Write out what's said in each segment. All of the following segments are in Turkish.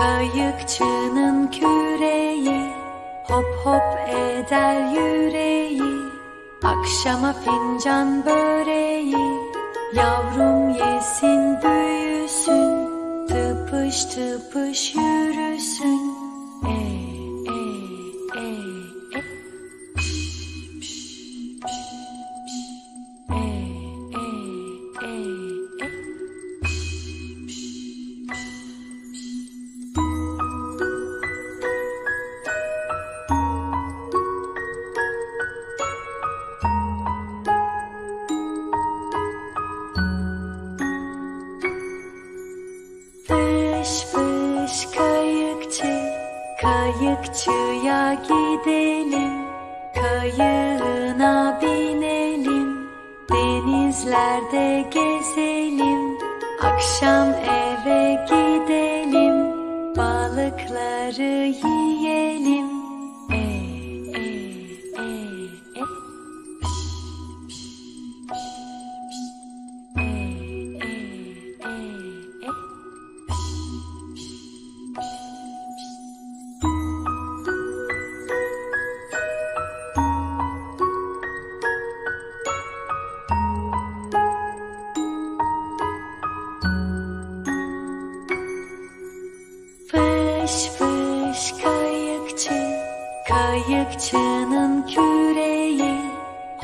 Kayıkçının küreği hop hop eder yüreği. Akşama fincan böreği Yavrum yesin büyüsün Tıpış tıpış yürüsün kayıkçıya gidelim. Kayığına binelim, denizlerde gezelim. Akşam eve gidelim, balıkları yiyelim.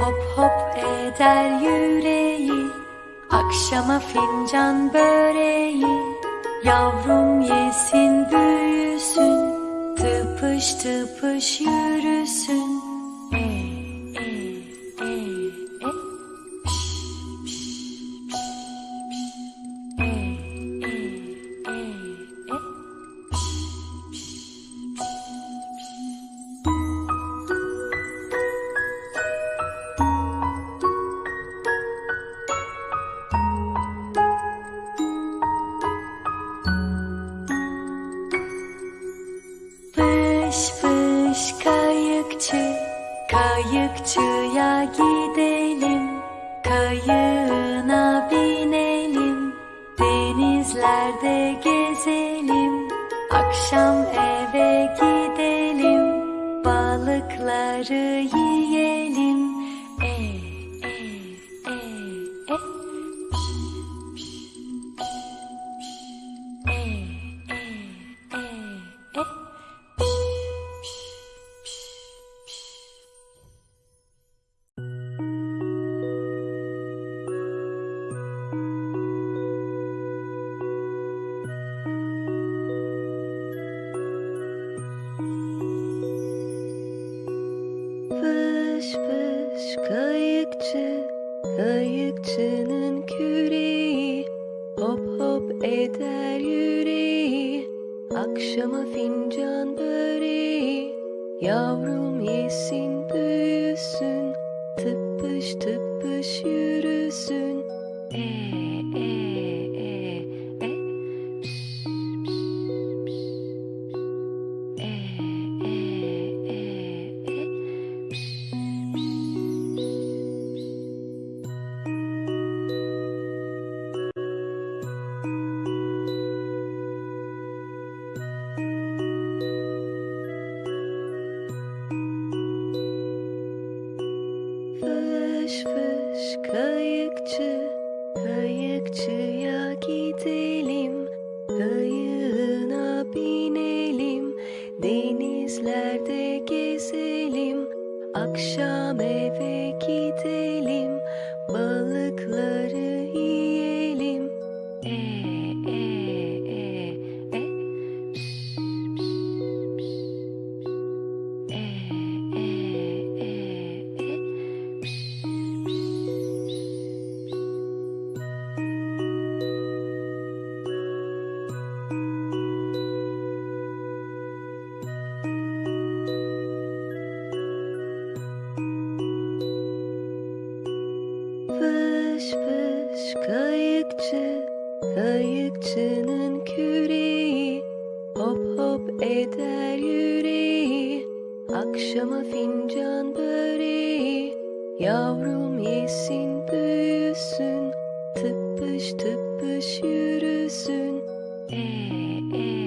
Hop hop eder yüreği, akşama fincan böreği. Yavrum yesin büyüsün, tıpış tıpış yürüsün kayıkçı, kayıkçıya gidelim. Kayığına binelim, denizlerde gezelim. Akşam eve gidelim, balıkları yiyelim. E e e e. akşama fincan böreği Yavrum yesin büyüsün, tıpış tıpış yürüsün. E e gidelim. Kayığına binelim, denizlerde gezelim. Akşam eve kayıkçı, kayıkçının küreği. Hop hop eder yüreği, akşama fincan böreği. Yavrum yesin büyüsün, tıpış tıpış yürüsün. E e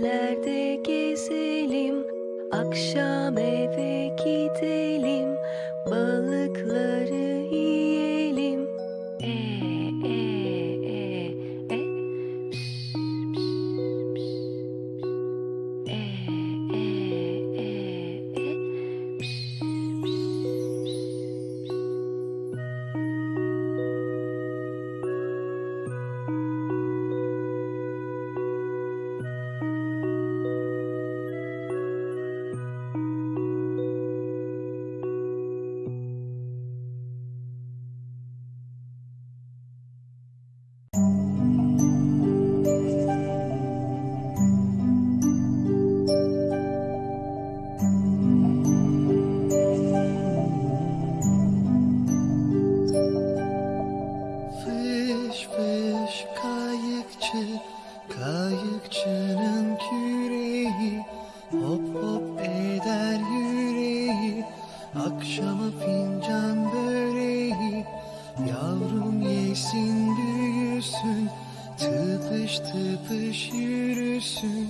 gözlerde kayıkçı Kayıkçının küreği. Hop hop eder yüreği. Akşama fincan böreği. Yavrum yesin büyüsün. Tıpış tıpış yürüsün.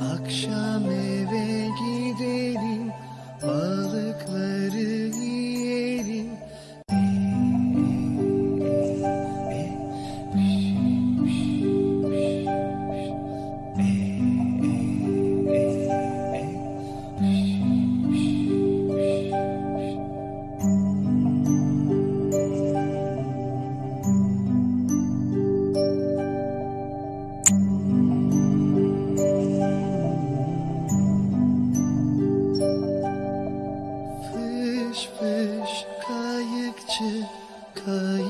Akşam eve gidelim,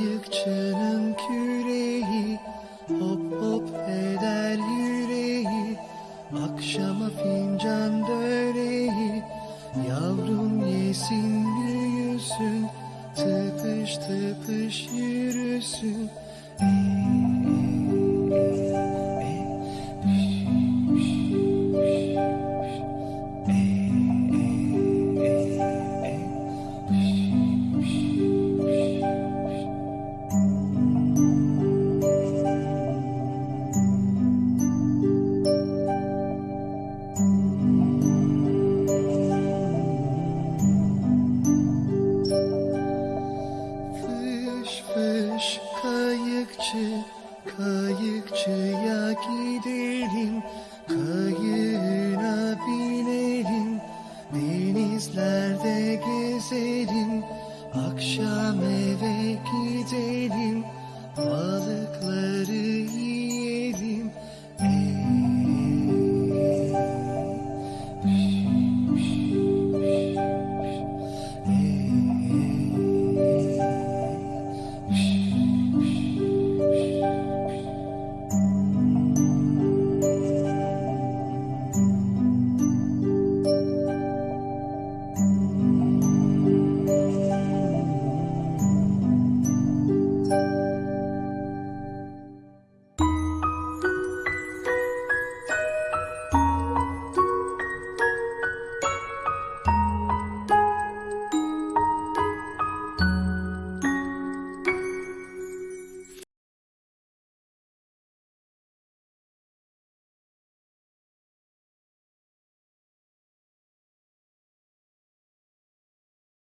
kayıkçının küreği Hop hop eder yüreği, akşama fincan böreği Yavrum yesin büyüsün, tıpış tıpış yürüsün eve gidelim balıkları yiyelim.